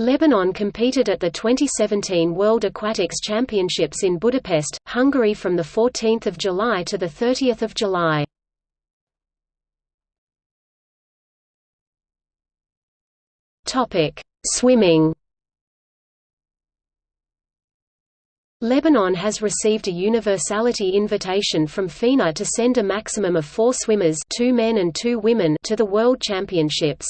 Lebanon competed at the 2017 World Aquatics Championships in Budapest, Hungary from 14 July to 30 July. Swimming Lebanon has received a universality invitation from FINA to send a maximum of four swimmers two men and two women to the World Championships.